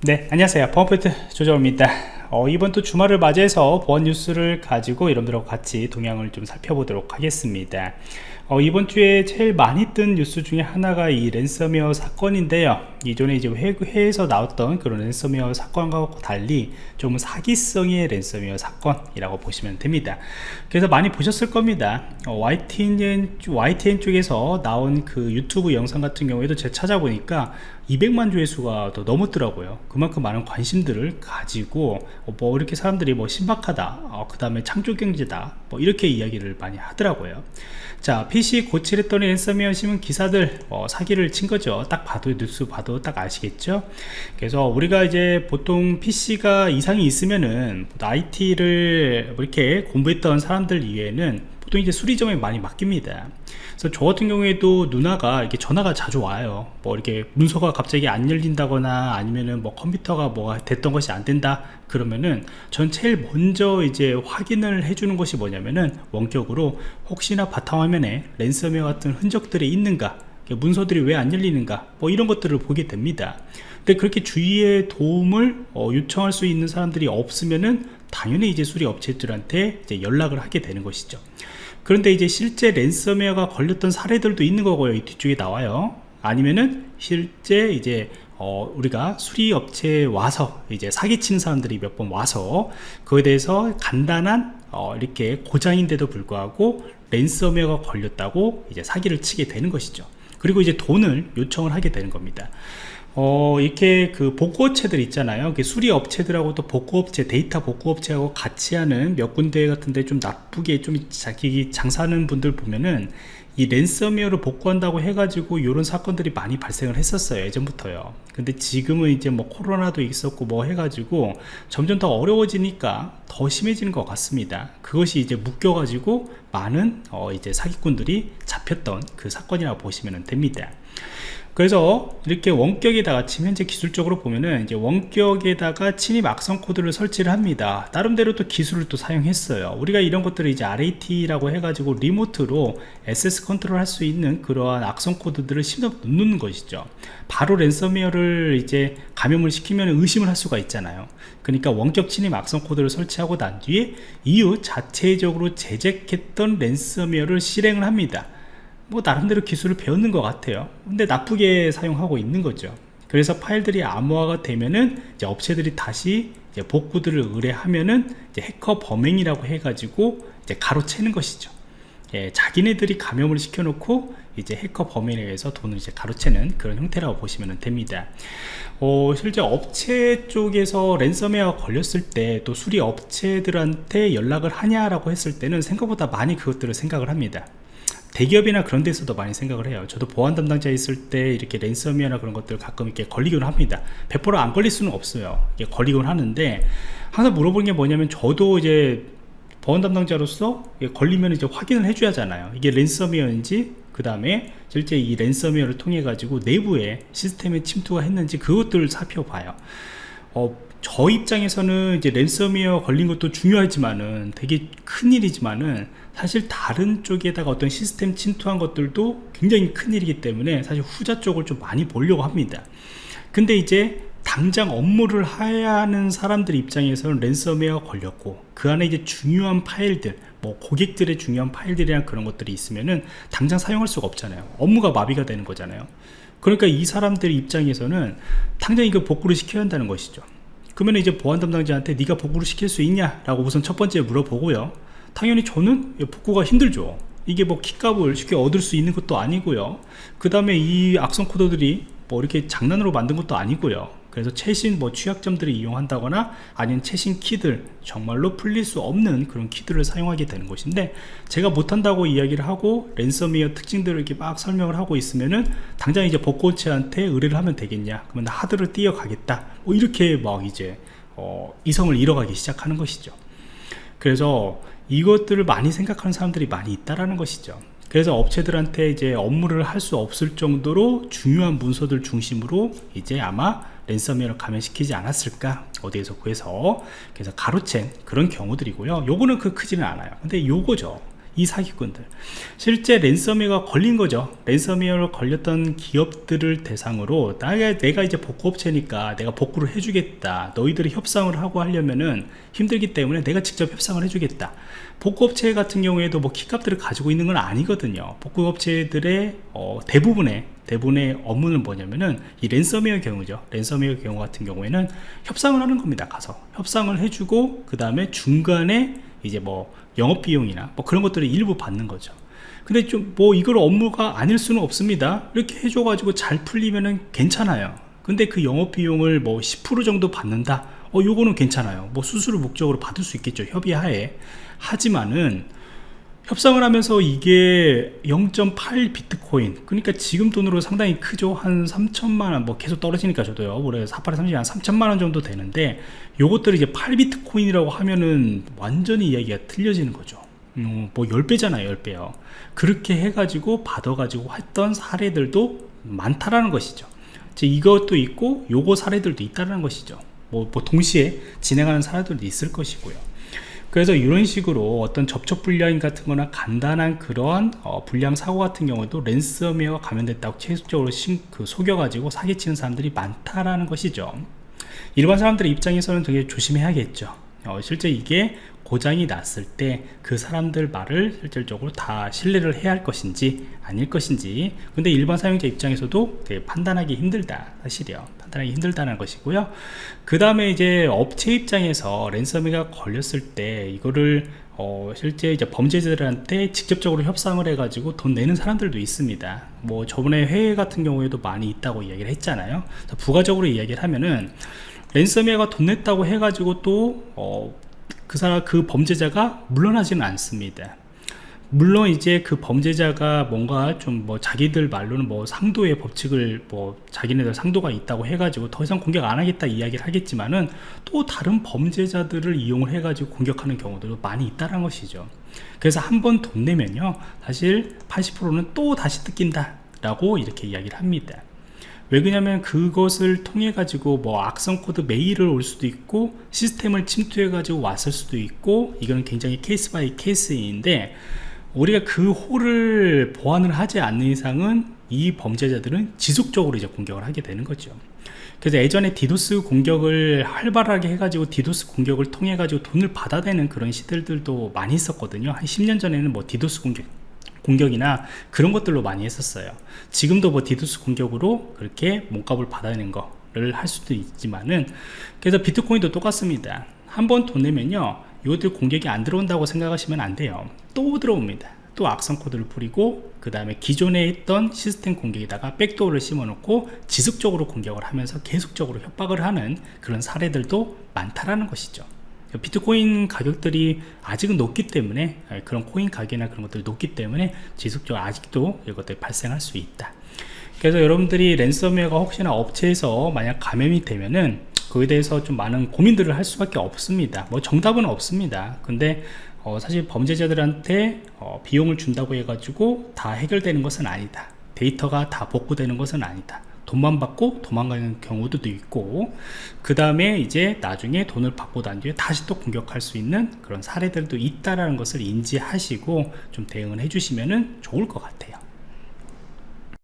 네 안녕하세요. 보안프로젝트 조정원입니다. 어, 이번 또 주말을 맞이해서 보안 뉴스를 가지고 여러분들하고 같이 동향을 좀 살펴보도록 하겠습니다. 어, 이번 주에 제일 많이 뜬 뉴스 중에 하나가 이 랜섬웨어 사건인데요. 이전에 이제 해외에서 나왔던 그런 랜섬웨어 사건과 달리 좀 사기성의 랜섬웨어 사건이라고 보시면 됩니다. 그래서 많이 보셨을 겁니다. 어, YTN, YTN 쪽에서 나온 그 유튜브 영상 같은 경우에도 제가 찾아보니까 200만 조회수가 더 넘었더라고요. 그만큼 많은 관심들을 가지고 어, 뭐 이렇게 사람들이 뭐 신박하다 어, 그 다음에 창조경제다 뭐 이렇게 이야기를 많이 하더라고요. 자 PC 고칠했더니 랜섬웨어 신문 기사들 어, 사기를 친 거죠. 딱 봐도 뉴스 봐도 딱 아시겠죠? 그래서 우리가 이제 보통 PC가 이상이 있으면은 IT를 뭐 이렇게 공부했던 사람들 이외에는 보통 이제 수리점에 많이 맡깁니다. 그래서 저 같은 경우에도 누나가 이렇게 전화가 자주 와요. 뭐 이렇게 문서가 갑자기 안 열린다거나 아니면은 뭐 컴퓨터가 뭐가 됐던 것이 안 된다 그러면은 전 제일 먼저 이제 확인을 해주는 것이 뭐냐면은 원격으로 혹시나 바탕화면에 랜섬웨어 같은 흔적들이 있는가 문서들이 왜 안 열리는가 뭐 이런 것들을 보게 됩니다. 근데 그렇게 주위에 도움을 어, 요청할 수 있는 사람들이 없으면은 당연히 이제 수리 업체들한테 이제 연락을 하게 되는 것이죠 그런데 이제 실제 랜섬웨어가 걸렸던 사례들도 있는 거고요. 이 뒤쪽에 나와요. 아니면은 실제 이제 어, 우리가 수리 업체에 와서 이제 사기치는 사람들이 몇 번 와서 그에 대해서 간단한 어, 이렇게 고장인데도 불구하고 랜섬웨어가 걸렸다고 이제 사기를 치게 되는 것이죠. 그리고 이제 돈을 요청을 하게 되는 겁니다 어, 이렇게 그 복구업체들 있잖아요. 수리 업체들하고 또 복구업체, 데이터 복구업체하고 같이 하는 몇 군데 같은데 좀 나쁘게 좀 자기 장사하는 분들 보면은 이 랜섬웨어를 복구한다고 해가지고 이런 사건들이 많이 발생을 했었어요 예전부터요. 근데 지금은 이제 뭐 코로나도 있었고 뭐 해가지고 점점 더 어려워지니까 더 심해지는 것 같습니다. 그것이 이제 묶여가지고 많은 어 이제 사기꾼들이 잡혔던 그 사건이라고 보시면 됩니다 그래서 이렇게 원격에다가 지금 현재 기술적으로 보면은 이제 원격에다가 침입 악성 코드를 설치를 합니다. 나름대로 또 기술을 또 사용했어요. 우리가 이런 것들을 이제 RAT라고 해가지고 리모트로 access 컨트롤 할 수 있는 그러한 악성 코드들을 심어 넣는 것이죠. 바로 랜섬웨어를 이제 감염을 시키면 의심을 할 수가 있잖아요. 그러니까 원격 침입 악성 코드를 설치하고 난 뒤에 이후 자체적으로 제작했던 랜섬웨어를 실행을 합니다 뭐 나름대로 기술을 배웠는 것 같아요 근데 나쁘게 사용하고 있는 거죠 그래서 파일들이 암호화가 되면은 이제 업체들이 다시 이제 복구들을 의뢰하면은 이제 해커 범행이라고 해가지고 이제 가로채는 것이죠 예, 자기네들이 감염을 시켜놓고 이제 해커 범행에 의해서 돈을 이제 가로채는 그런 형태라고 보시면 됩니다. 어, 실제 업체 쪽에서 랜섬웨어 걸렸을 때 또 수리 업체들한테 연락을 하냐라고 했을 때는 생각보다 많이 그것들을 생각을 합니다. 대기업이나 그런 데서도 많이 생각을 해요. 저도 보안 담당자 있을 때 이렇게 랜섬웨어나 그런 것들 가끔 이렇게 걸리곤 합니다. 100%안 걸릴 수는 없어요. 걸리곤 하는데 항상 물어보는 게 뭐냐면 저도 이제 보안 담당자로서 걸리면 이제 확인을 해줘야 하잖아요. 이게 랜섬웨어인지 그 다음에 실제 이 랜섬웨어를 통해 가지고 내부에 시스템에 침투가 했는지 그것들을 살펴봐요. 어, 저 입장에서는 이제 랜섬웨어 걸린 것도 중요하지만은 되게 큰일이지만은 사실 다른 쪽에다가 어떤 시스템 침투한 것들도 굉장히 큰일이기 때문에 사실 후자 쪽을 좀 많이 보려고 합니다. 근데 이제 당장 업무를 해야 하는 사람들 입장에서는 랜섬웨어 걸렸고 그 안에 이제 중요한 파일들 뭐 고객들의 중요한 파일들이랑 그런 것들이 있으면은 당장 사용할 수가 없잖아요. 업무가 마비가 되는 거잖아요. 그러니까 이 사람들 입장에서는 당장 이거 복구를 시켜야 한다는 것이죠 그러면 이제 보안 담당자한테 네가 복구를 시킬 수 있냐 라고 우선 첫 번째 물어보고요. 당연히 저는 복구가 힘들죠. 이게 뭐 키값을 쉽게 얻을 수 있는 것도 아니고요. 그 다음에 이 악성 코드들이 뭐 이렇게 장난으로 만든 것도 아니고요 그래서 최신 뭐 취약점들을 이용한다거나 아니면 최신 키들 정말로 풀릴 수 없는 그런 키들을 사용하게 되는 것인데 제가 못한다고 이야기를 하고 랜섬웨어 특징들을 이렇게 막 설명을 하고 있으면은 당장 이제 복고체한테 의뢰를 하면 되겠냐? 그러면 하드를 띄어가겠다. 뭐 이렇게 막 이제 어, 이성을 잃어가기 시작하는 것이죠. 그래서 이것들을 많이 생각하는 사람들이 많이 있다라는 것이죠 그래서 업체들한테 이제 업무를 할 수 없을 정도로 중요한 문서들 중심으로 이제 아마 랜섬웨어를 감염시키지 않았을까 어디에서 구해서. 그래서 가로챈 그런 경우들이고요. 요거는 그 크지는 않아요. 근데 요거죠 이 사기꾼들. 실제 랜섬웨어가 걸린 거죠. 랜섬웨어로 걸렸던 기업들을 대상으로 내가, 내가 이제 복구업체니까 내가 복구를 해주겠다. 너희들이 협상을 하고 하려면은 힘들기 때문에 내가 직접 협상을 해주겠다. 복구업체 같은 경우에도 뭐 키값들을 가지고 있는 건 아니거든요. 복구업체들의 어, 대부분의 대부분의 업무는 뭐냐면은 이 랜섬웨어 경우죠. 랜섬웨어 경우 같은 경우에는 협상을 하는 겁니다. 가서 협상을 해주고 그 다음에 중간에 이제 뭐 영업비용이나 뭐 그런 것들을 일부 받는 거죠. 근데 좀 뭐 이걸 업무가 아닐 수는 없습니다. 이렇게 해줘 가지고 잘 풀리면은 괜찮아요. 근데 그 영업비용을 뭐 10% 정도 받는다. 어 요거는 괜찮아요. 뭐 수수료 목적으로 받을 수 있겠죠. 협의하에. 하지만은 협상을 하면서 이게 0.8 비트코인 그러니까 지금 돈으로 상당히 크죠. 한 3천만원 뭐 계속 떨어지니까 저도요. 올해 48에 30한 3천만원 정도 되는데 요것들을 이제 8 비트코인이라고 하면은 완전히 이야기가 틀려지는 거죠. 음, 뭐 10배잖아요 10배요. 그렇게 해가지고 받아가지고 했던 사례들도 많다라는 것이죠. 이것도 있고 요거 사례들도 있다는 것이죠. 뭐, 뭐 동시에 진행하는 사례들도 있을 것이고요 그래서 이런 식으로 어떤 접촉 불량 같은 거나 간단한 그러한 어, 불량 사고 같은 경우도 랜섬웨어가 감염됐다고 최종적으로 신, 그 속여가지고 사기치는 사람들이 많다라는 것이죠. 일반 사람들의 입장에서는 되게 조심해야겠죠 어, 실제 이게 고장이 났을 때 그 사람들 말을 실질적으로 다 신뢰를 해야 할 것인지 아닐 것인지 근데 일반 사용자 입장에서도 판단하기 힘들다 사실이요 판단하기 힘들다는 것이고요 그 다음에 이제 업체 입장에서 랜섬웨어가 걸렸을 때 이거를 어, 실제 이제 범죄자들한테 직접적으로 협상을 해가지고 돈 내는 사람들도 있습니다. 뭐 저번에 해외 같은 경우에도 많이 있다고 이야기를 했잖아요. 부가적으로 이야기를 하면은 랜섬웨어가 돈 냈다고 해가지고 또 어, 그 사람 그 범죄자가 물러나지는 않습니다. 물론 이제 그 범죄자가 뭔가 좀 뭐 자기들 말로는 뭐 상도의 법칙을 뭐 자기네들 상도가 있다고 해가지고 더 이상 공격 안 하겠다 이야기를 하겠지만은 또 다른 범죄자들을 이용을 해가지고 공격하는 경우도 많이 있다는 것이죠. 그래서 한 번 돈 내면요 사실 80%는 또 다시 뜯긴다 라고 이렇게 이야기를 합니다 왜 그러냐면 그것을 통해 가지고 뭐 악성 코드 메일을 올 수도 있고 시스템을 침투해 가지고 왔을 수도 있고 이거는 굉장히 case by case인데 우리가 그 hole을 보완을 하지 않는 이상은 이 범죄자들은 지속적으로 이제 공격을 하게 되는 거죠. 그래서 예전에 디도스 공격을 활발하게 해가지고 디도스 공격을 통해 가지고 돈을 받아내는 그런 시도들도 많이 있었거든요. 한 10년 전에는 뭐 디도스 공격 공격이나 그런 것들로 많이 했었어요. 지금도 뭐 디도스 공격으로 그렇게 몸값을 받아내는 거를 할 수도 있지만은 그래서 비트코인도 똑같습니다. 한 번 돈 내면요 이것들 공격이 안 들어온다고 생각하시면 안 돼요. 또 들어옵니다. 또 악성 코드를 뿌리고 그 다음에 기존에 있던 시스템 공격에다가 백도어를 심어 놓고 지속적으로 공격을 하면서 계속적으로 협박을 하는 그런 사례들도 많다라는 것이죠 비트코인 가격들이 아직은 높기 때문에 예, 그런 코인 가격이나 그런 것들이 높기 때문에 지속적으로 아직도 이것들이 발생할 수 있다. 그래서 여러분들이 랜섬웨어가 혹시나 업체에서 만약 감염이 되면은 그에 대해서 좀 많은 고민들을 할 수밖에 없습니다. 뭐 정답은 없습니다. 근데 어 사실 범죄자들한테 어 비용을 준다고 해가지고 다 해결되는 것은 아니다. 데이터가 다 복구되는 것은 아니다 돈만 받고 도망가는 경우도 있고 그 다음에 이제 나중에 돈을 받고 난 뒤에 다시 또 공격할 수 있는 그런 사례들도 있다라는 것을 인지하시고 좀 대응을 해주시면 좋을 것 같아요